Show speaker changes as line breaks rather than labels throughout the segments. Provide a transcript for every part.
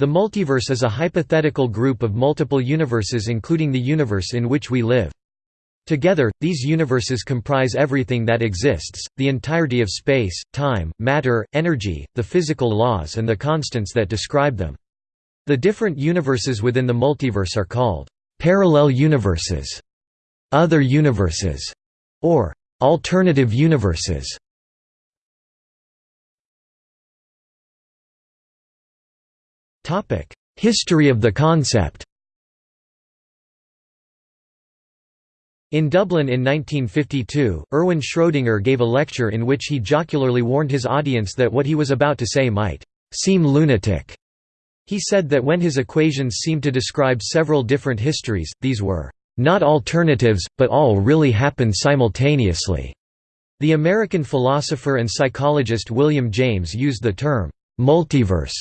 The multiverse is a hypothetical group of multiple universes including the universe in which we live. Together, these universes comprise everything that exists, the entirety of space, time, matter, energy, the physical laws and the constants that describe them. The different universes within the multiverse are called parallel universes, other universes, or alternative universes. History of the concept In Dublin in 1952, Erwin Schrödinger gave a lecture in which he jocularly warned his audience that what he was about to say might «seem lunatic». He said that when his equations seemed to describe several different histories, these were «not alternatives, but all really happen simultaneously». The American philosopher and psychologist William James used the term «multiverse»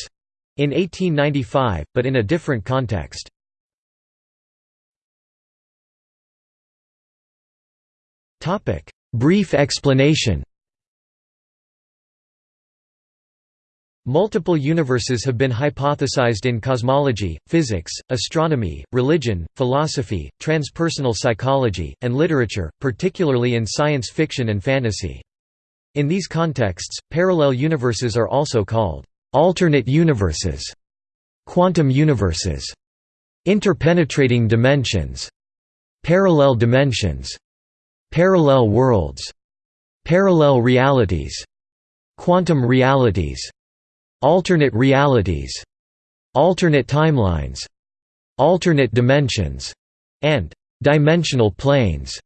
in 1895, but in a different context. Brief explanation Multiple universes have been hypothesized in cosmology, physics, astronomy, religion, philosophy, transpersonal psychology, and literature, particularly in science fiction and fantasy. In these contexts, parallel universes are also called alternate universes, quantum universes, interpenetrating dimensions, parallel dimensions, parallel worlds, parallel realities, quantum realities, alternate realities, alternate timelines, alternate dimensions, and dimensional planes.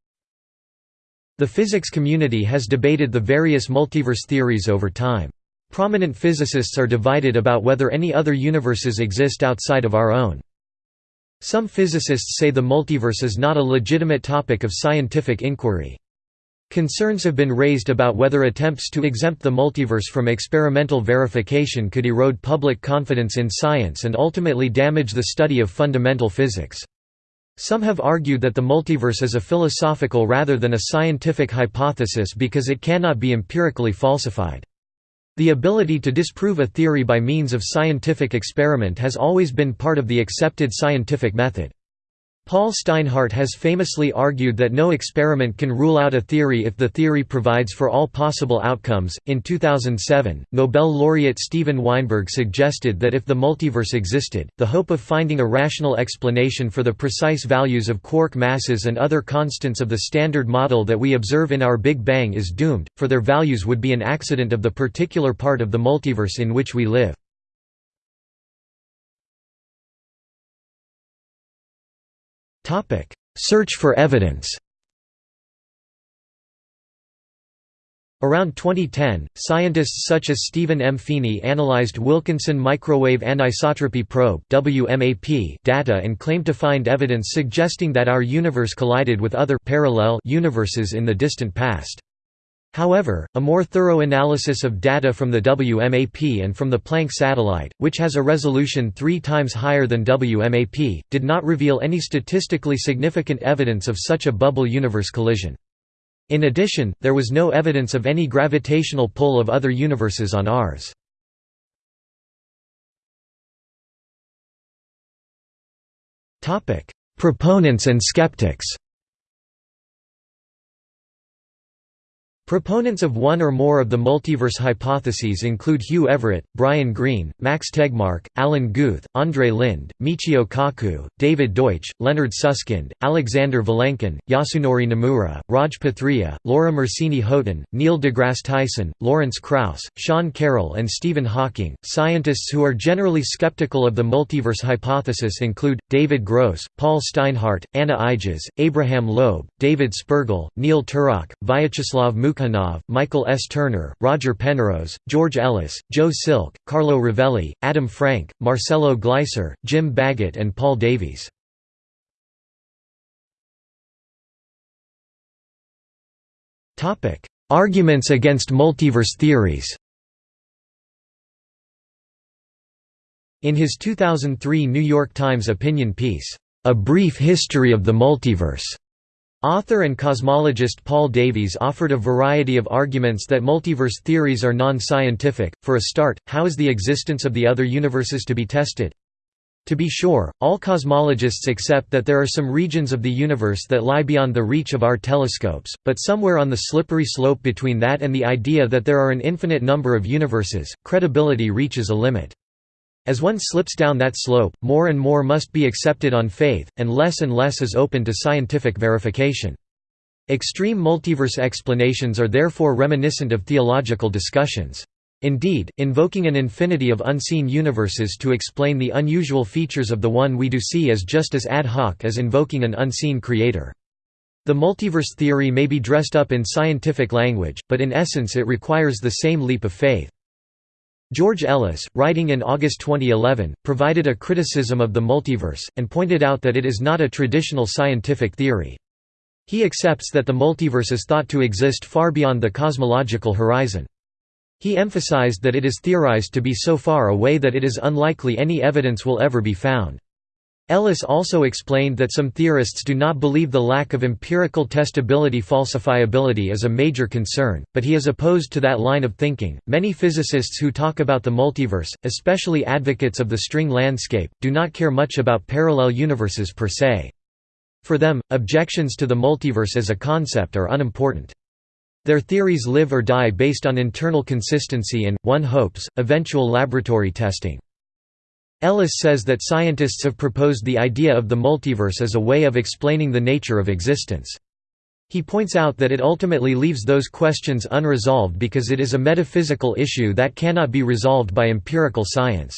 The physics community has debated the various multiverse theories over time. Prominent physicists are divided about whether any other universes exist outside of our own. Some physicists say the multiverse is not a legitimate topic of scientific inquiry. Concerns have been raised about whether attempts to exempt the multiverse from experimental verification could erode public confidence in science and ultimately damage the study of fundamental physics. Some have argued that the multiverse is a philosophical rather than a scientific hypothesis because it cannot be empirically falsified. The ability to disprove a theory by means of scientific experiment has always been part of the accepted scientific method. Paul Steinhardt has famously argued that no experiment can rule out a theory if the theory provides for all possible outcomes. In 2007, Nobel laureate Steven Weinberg suggested that if the multiverse existed, the hope of finding a rational explanation for the precise values of quark masses and other constants of the Standard Model that we observe in our Big Bang is doomed, for their values would be an accident of the particular part of the multiverse in which we live. Search for evidence Around 2010, scientists such as Stephen M. Feeney analyzed Wilkinson Microwave Anisotropy Probe (WMAP) data and claimed to find evidence suggesting that our universe collided with other parallel universes in the distant past. However, a more thorough analysis of data from the WMAP and from the Planck satellite, which has a resolution three times higher than WMAP, did not reveal any statistically significant evidence of such a bubble universe collision. In addition, there was no evidence of any gravitational pull of other universes on ours. Proponents and skeptics Proponents of one or more of the multiverse hypotheses include Hugh Everett, Brian Greene, Max Tegmark, Alan Guth, Andre Linde, Michio Kaku, David Deutsch, Leonard Susskind, Alexander Vilenkin, Yasunori Nomura, Raj Pathria, Laura Mersini Houghton, Neil deGrasse Tyson, Lawrence Krauss, Sean Carroll and Stephen Hawking. Scientists who are generally skeptical of the multiverse hypothesis include, David Gross, Paul Steinhardt, Anna Ijjas, Abraham Loeb, David Spergel, Neil Turok, Vyacheslav Mukh Sukhanov, Michael S. Turner, Roger Penrose, George Ellis, Joe Silk, Carlo Rovelli, Adam Frank, Marcelo Gleiser, Jim Baggott and Paul Davies. Arguments against multiverse theories In his 2003 New York Times opinion piece, A Brief History of the Multiverse, Author and cosmologist Paul Davies offered a variety of arguments that multiverse theories are non-scientific. For a start, how is the existence of the other universes to be tested? To be sure, all cosmologists accept that there are some regions of the universe that lie beyond the reach of our telescopes, but somewhere on the slippery slope between that and the idea that there are an infinite number of universes, credibility reaches a limit. As one slips down that slope, more and more must be accepted on faith, and less and less is open to scientific verification. Extreme multiverse explanations are therefore reminiscent of theological discussions. Indeed, invoking an infinity of unseen universes to explain the unusual features of the one we do see is just as ad hoc as invoking an unseen creator. The multiverse theory may be dressed up in scientific language, but in essence it requires the same leap of faith. George Ellis, writing in August 2011, provided a criticism of the multiverse, and pointed out that it is not a traditional scientific theory. He accepts that the multiverse is thought to exist far beyond the cosmological horizon. He emphasized that it is theorized to be so far away that it is unlikely any evidence will ever be found. Ellis also explained that some theorists do not believe the lack of empirical testability falsifiability is a major concern, but he is opposed to that line of thinking. Many physicists who talk about the multiverse, especially advocates of the string landscape, do not care much about parallel universes per se. For them, objections to the multiverse as a concept are unimportant. Their theories live or die based on internal consistency and, one hopes, eventual laboratory testing. Ellis says that scientists have proposed the idea of the multiverse as a way of explaining the nature of existence. He points out that it ultimately leaves those questions unresolved because it is a metaphysical issue that cannot be resolved by empirical science.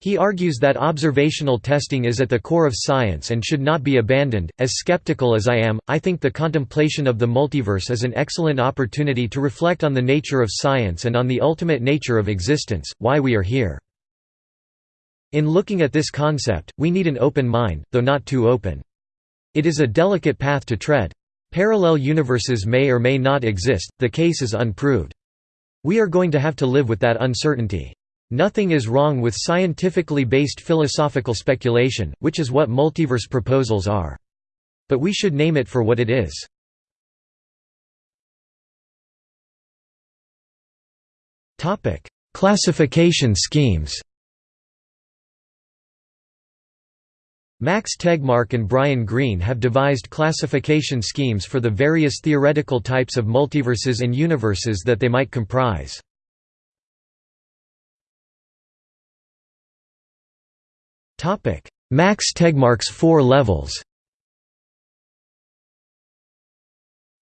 He argues that observational testing is at the core of science and should not be abandoned. As skeptical as I am, I think the contemplation of the multiverse is an excellent opportunity to reflect on the nature of science and on the ultimate nature of existence, why we are here. In looking at this concept, we need an open mind, though not too open. It is a delicate path to tread. Parallel universes may or may not exist, the case is unproved. We are going to have to live with that uncertainty. Nothing is wrong with scientifically based philosophical speculation, which is what multiverse proposals are. But we should name it for what it is. Classification schemes Max Tegmark and Brian Greene have devised classification schemes for the various theoretical types of multiverses and universes that they might comprise. Max Tegmark's four levels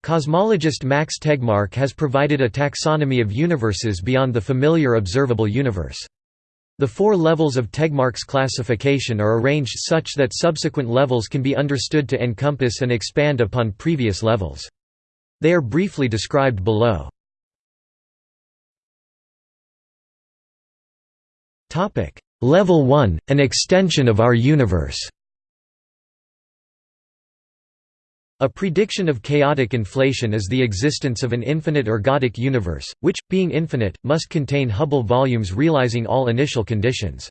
Cosmologist Max Tegmark has provided a taxonomy of universes beyond the familiar observable universe. The four levels of Tegmark's classification are arranged such that subsequent levels can be understood to encompass and expand upon previous levels. They are briefly described below. Level 1 – An extension of our universe A prediction of chaotic inflation is the existence of an infinite ergodic universe, which, being infinite, must contain Hubble volumes realizing all initial conditions.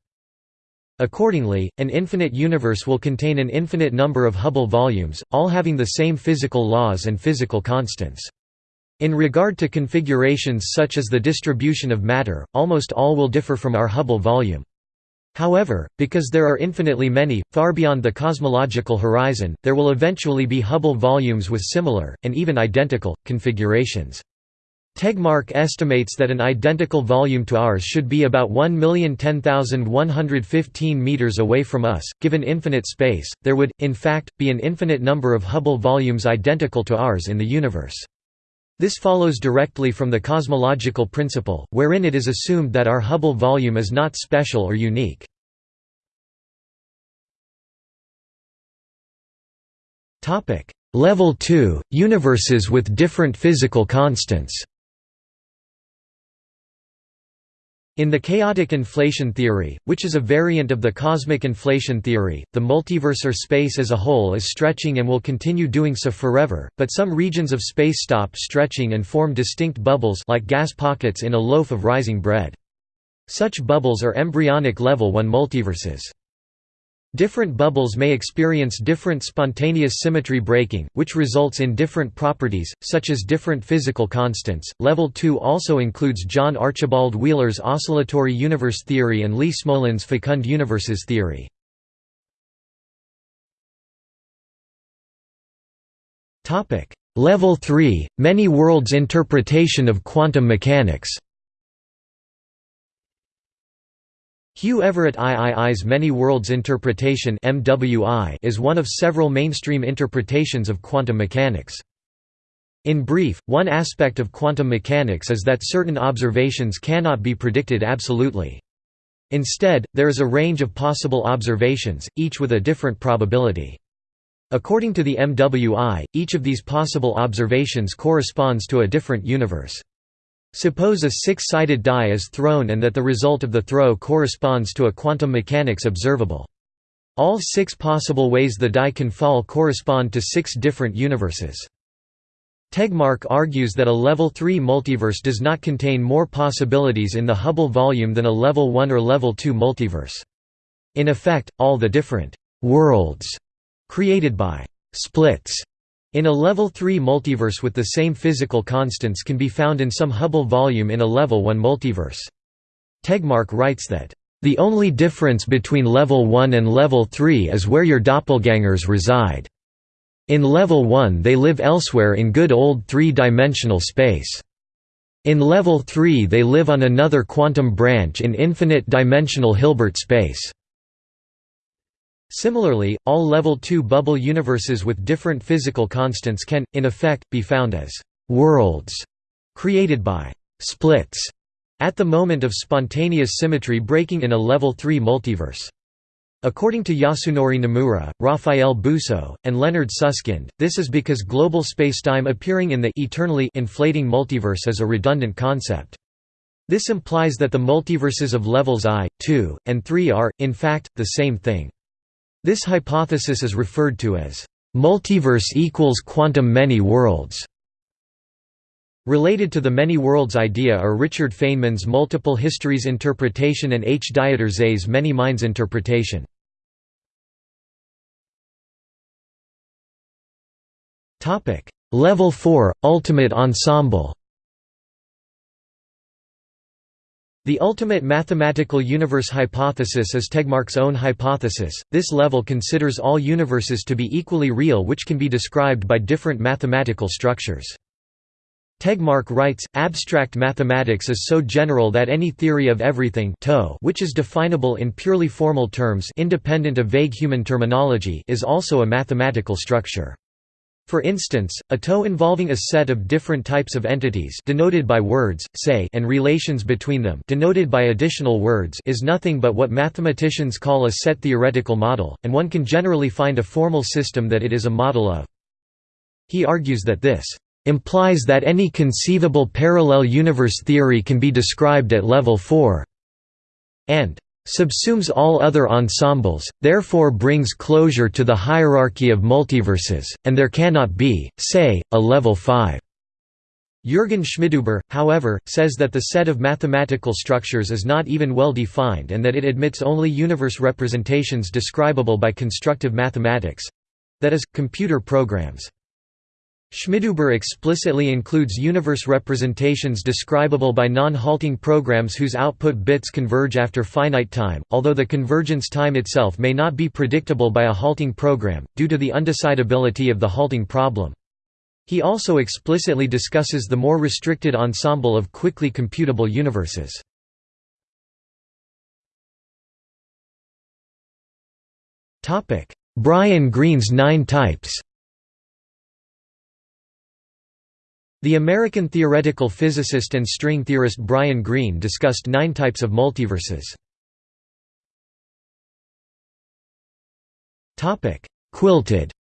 Accordingly, an infinite universe will contain an infinite number of Hubble volumes, all having the same physical laws and physical constants. In regard to configurations such as the distribution of matter, almost all will differ from our Hubble volume. However, because there are infinitely many, far beyond the cosmological horizon, there will eventually be Hubble volumes with similar, and even identical, configurations. Tegmark estimates that an identical volume to ours should be about 1,010,115 meters away from us. Given infinite space, there would, in fact, be an infinite number of Hubble volumes identical to ours in the universe. This follows directly from the cosmological principle, wherein it is assumed that our Hubble volume is not special or unique. Level 2 – Universes with different physical constants In the chaotic inflation theory, which is a variant of the cosmic inflation theory, the multiverse or space as a whole is stretching and will continue doing so forever, but some regions of space stop stretching and form distinct bubbles like gas pockets in a loaf of rising bread. Such bubbles are embryonic level 1 multiverses. Different bubbles may experience different spontaneous symmetry breaking, which results in different properties, such as different physical constants. Level 2 also includes John Archibald Wheeler's oscillatory universe theory and Lee Smolin's fecund universes theory. Level 3 – Many worlds interpretation of quantum mechanics Hugh Everett III's Many Worlds Interpretation is one of several mainstream interpretations of quantum mechanics. In brief, one aspect of quantum mechanics is that certain observations cannot be predicted absolutely. Instead, there is a range of possible observations, each with a different probability. According to the MWI, each of these possible observations corresponds to a different universe. Suppose a six-sided die is thrown and that the result of the throw corresponds to a quantum mechanics observable. All six possible ways the die can fall correspond to six different universes. Tegmark argues that a level 3 multiverse does not contain more possibilities in the Hubble volume than a level 1 or level 2 multiverse. In effect, all the different «worlds» created by «splits» In a level 3 multiverse with the same physical constants can be found in some Hubble volume in a level 1 multiverse. Tegmark writes that, "...the only difference between level 1 and level 3 is where your doppelgangers reside. In level 1 they live elsewhere in good old three-dimensional space. In level 3 they live on another quantum branch in infinite-dimensional Hilbert space." Similarly, all level 2 bubble universes with different physical constants can, in effect, be found as «worlds» created by «splits» at the moment of spontaneous symmetry breaking in a level 3 multiverse. According to Yasunori Nomura, Raphael Bousso, and Leonard Susskind, this is because global spacetime appearing in the eternally inflating multiverse is a redundant concept. This implies that the multiverses of levels i, 2, and 3 are, in fact, the same thing. This hypothesis is referred to as multiverse equals quantum many worlds. Related to the many worlds idea are Richard Feynman's multiple histories interpretation and H. Dieter Zeh's many minds interpretation. Level 4 – Ultimate ensemble The ultimate mathematical universe hypothesis is Tegmark's own hypothesis. This level considers all universes to be equally real which can be described by different mathematical structures. Tegmark writes, abstract mathematics is so general that any theory of everything which is definable in purely formal terms independent of vague human terminology is also a mathematical structure. For instance, a TOE involving a set of different types of entities denoted by words, say and relations between them denoted by additional words is nothing but what mathematicians call a set theoretical model, and one can generally find a formal system that it is a model of. He argues that this implies that any conceivable parallel universe theory can be described at level 4 and subsumes all other ensembles, therefore brings closure to the hierarchy of multiverses, and there cannot be, say, a level 5. Jürgen Schmidhuber, however, says that the set of mathematical structures is not even well defined and that it admits only universe representations describable by constructive mathematics—that is, computer programs. Schmidhuber explicitly includes universe representations describable by non-halting programs whose output bits converge after finite time, although the convergence time itself may not be predictable by a halting program, due to the undecidability of the halting problem. He also explicitly discusses the more restricted ensemble of quickly computable universes. Brian Greene's nine types The American theoretical physicist and string theorist Brian Greene discussed nine types of multiverses. Quilted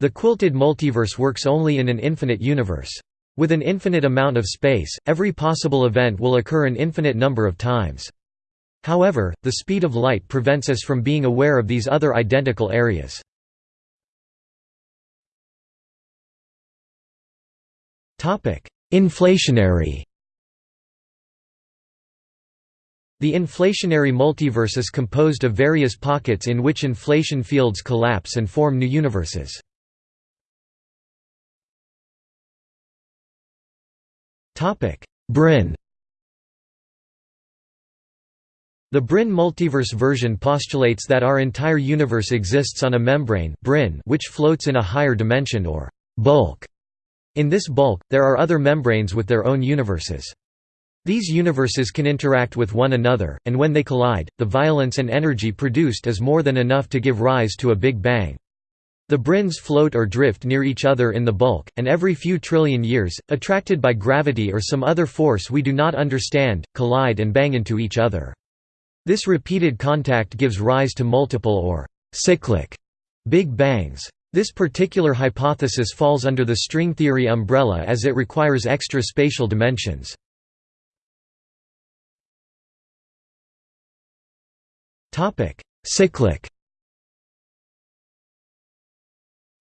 The quilted multiverse works only in an infinite universe. With an infinite amount of space, every possible event will occur an infinite number of times. However, the speed of light prevents us from being aware of these other identical areas. Inflationary The inflationary multiverse is composed of various pockets in which inflation fields collapse and form new universes. Brane The Brane multiverse version postulates that our entire universe exists on a membrane Brane which floats in a higher dimension or bulk. In this bulk, there are other membranes with their own universes. These universes can interact with one another, and when they collide, the violence and energy produced is more than enough to give rise to a Big Bang. The branes float or drift near each other in the bulk, and every few trillion years, attracted by gravity or some other force we do not understand, collide and bang into each other. This repeated contact gives rise to multiple or cyclic Big Bangs. This particular hypothesis falls under the string theory umbrella as it requires extra spatial dimensions. Cyclic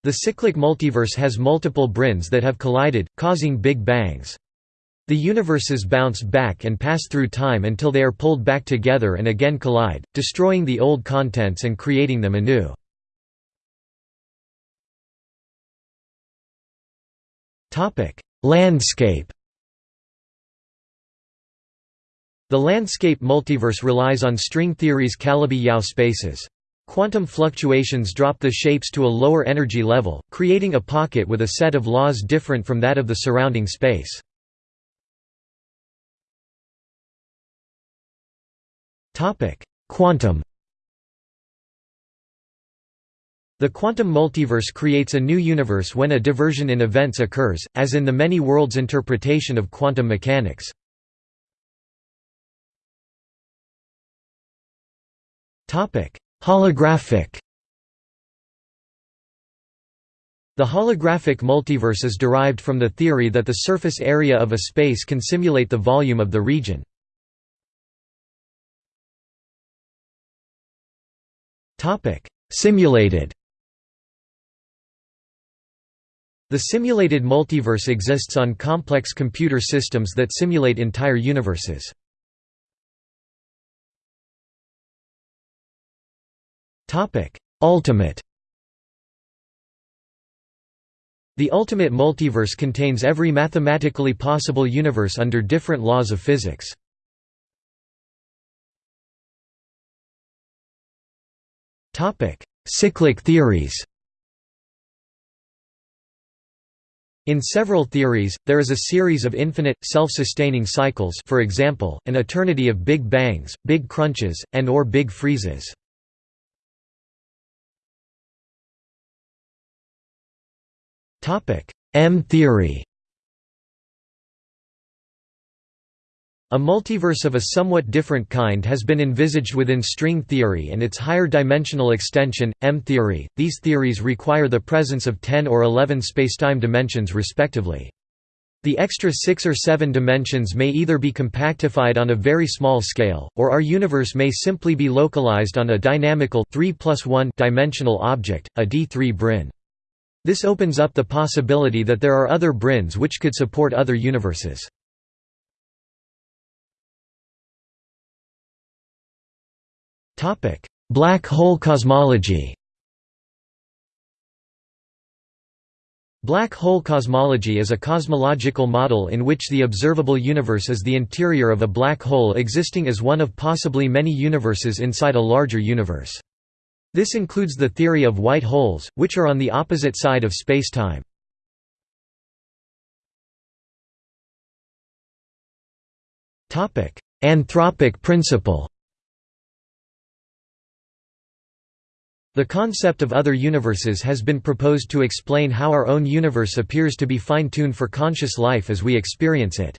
The cyclic multiverse has multiple branes that have collided, causing big bangs. The universes bounce back and pass through time until they are pulled back together and again collide, destroying the old contents and creating them anew. Landscape The landscape multiverse relies on string theory's Calabi-Yau spaces. Quantum fluctuations drop the shapes to a lower energy level, creating a pocket with a set of laws different from that of the surrounding space. Quantum The quantum multiverse creates a new universe when a diversion in events occurs, as in the many worlds interpretation of quantum mechanics. Holographic The holographic multiverse is derived from the theory that the surface area of a space can simulate the volume of the region. Simulated The simulated multiverse exists on complex computer systems that simulate entire universes. Ultimate The ultimate multiverse contains every mathematically possible universe under different laws of physics. Cyclic theories In several theories, there is a series of infinite, self-sustaining cycles for example, an eternity of big bangs, big crunches, and or big freezes. M-theory A multiverse of a somewhat different kind has been envisaged within string theory and its higher dimensional extension, M-theory. These theories require the presence of 10 or 11 spacetime dimensions respectively. The extra six or seven dimensions may either be compactified on a very small scale, or our universe may simply be localized on a dynamical 3 1 dimensional object, a D3 brane. This opens up the possibility that there are other branes which could support other universes. Black hole cosmology Black hole cosmology is a cosmological model in which the observable universe is the interior of a black hole existing as one of possibly many universes inside a larger universe. This includes the theory of white holes, which are on the opposite side of spacetime. Anthropic principle The concept of other universes has been proposed to explain how our own universe appears to be fine-tuned for conscious life as we experience it.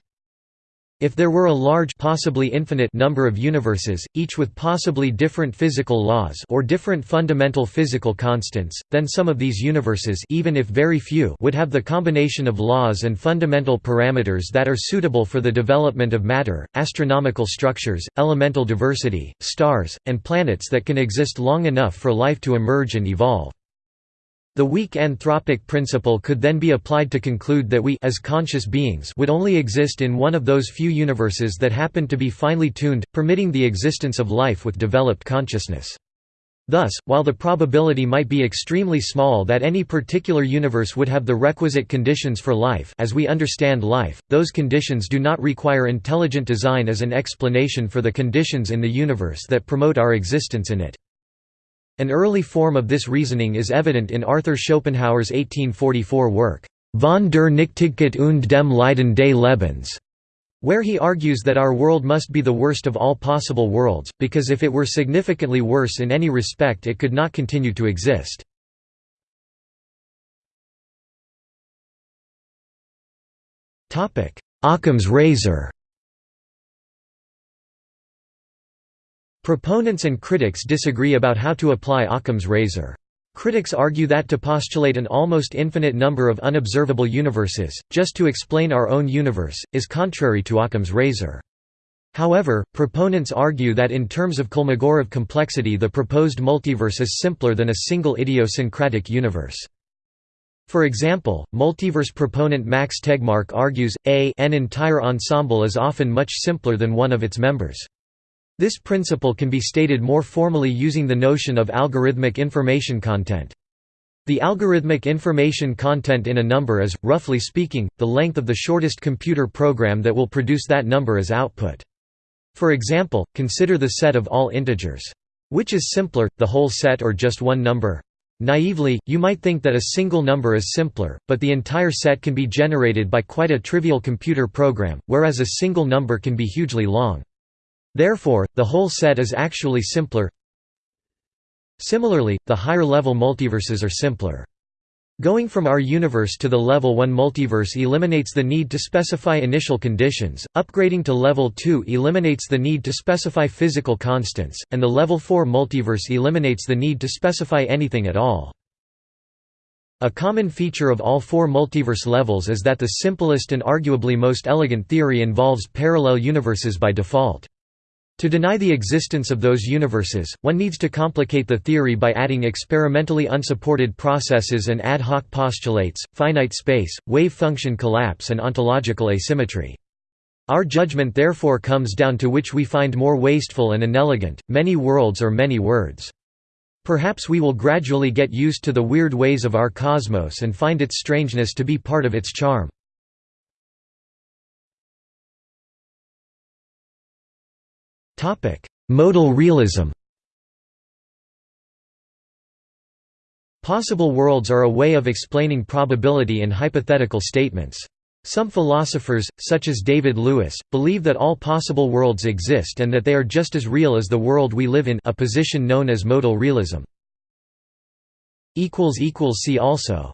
If there were a large possibly infinite number of universes, each with possibly different physical laws or different fundamental physical constants, then some of these universes even if very few would have the combination of laws and fundamental parameters that are suitable for the development of matter, astronomical structures, elemental diversity, stars, and planets that can exist long enough for life to emerge and evolve. The weak anthropic principle could then be applied to conclude that we as conscious beings would only exist in one of those few universes that happen to be finely tuned, permitting the existence of life with developed consciousness. Thus, while the probability might be extremely small that any particular universe would have the requisite conditions for life as we understand life, those conditions do not require intelligent design as an explanation for the conditions in the universe that promote our existence in it. An early form of this reasoning is evident in Arthur Schopenhauer's 1844 work, Von der Nichtigkeit und dem Leiden des Lebens, where he argues that our world must be the worst of all possible worlds, because if it were significantly worse in any respect it could not continue to exist. Occam's razor Proponents and critics disagree about how to apply Occam's razor. Critics argue that to postulate an almost infinite number of unobservable universes, just to explain our own universe, is contrary to Occam's razor. However, proponents argue that in terms of Kolmogorov complexity the proposed multiverse is simpler than a single idiosyncratic universe. For example, multiverse proponent Max Tegmark argues, a an entire ensemble is often much simpler than one of its members. This principle can be stated more formally using the notion of algorithmic information content. The algorithmic information content in a number is, roughly speaking, the length of the shortest computer program that will produce that number as output. For example, consider the set of all integers. Which is simpler, the whole set or just one number? Naively, you might think that a single number is simpler, but the entire set can be generated by quite a trivial computer program, whereas a single number can be hugely long. Therefore, the whole set is actually simpler. Similarly, the higher-level multiverses are simpler. Going from our universe to the level 1 multiverse eliminates the need to specify initial conditions, upgrading to level 2 eliminates the need to specify physical constants, and the level 4 multiverse eliminates the need to specify anything at all. A common feature of all four multiverse levels is that the simplest and arguably most elegant theory involves parallel universes by default. To deny the existence of those universes, one needs to complicate the theory by adding experimentally unsupported processes and ad hoc postulates, finite space, wave function collapse and ontological asymmetry. Our judgment therefore comes down to which we find more wasteful and inelegant, many worlds or many words. Perhaps we will gradually get used to the weird ways of our cosmos and find its strangeness to be part of its charm. Topic: Modal realism. Possible worlds are a way of explaining probability in hypothetical statements. Some philosophers, such as David Lewis, believe that all possible worlds exist and that they are just as real as the world we live in a position known as modal realism. See also